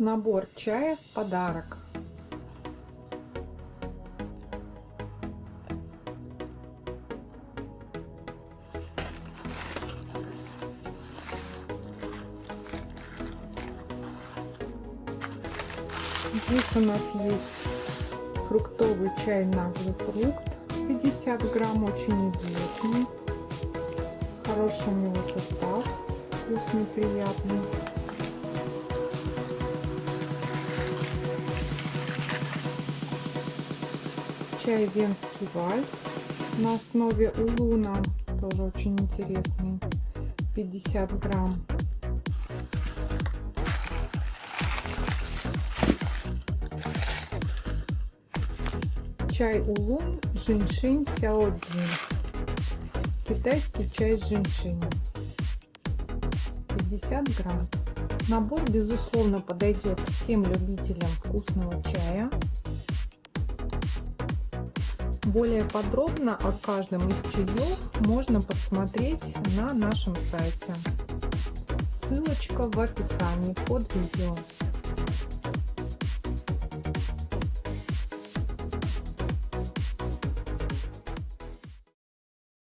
Набор чая в подарок. Здесь у нас есть фруктовый чай наглый фрукт 50 грамм, очень известный. Хороший у него состав, вкусный, приятный. Чай венский вальс на основе улуна, тоже очень интересный, 50 грамм. Чай улун, женьшень, сяоджин. Китайский чай с женьшенем. 50 грамм. Набор, безусловно, подойдет всем любителям вкусного чая. Более подробно о каждом из чаев можно посмотреть на нашем сайте. Ссылочка в описании под видео.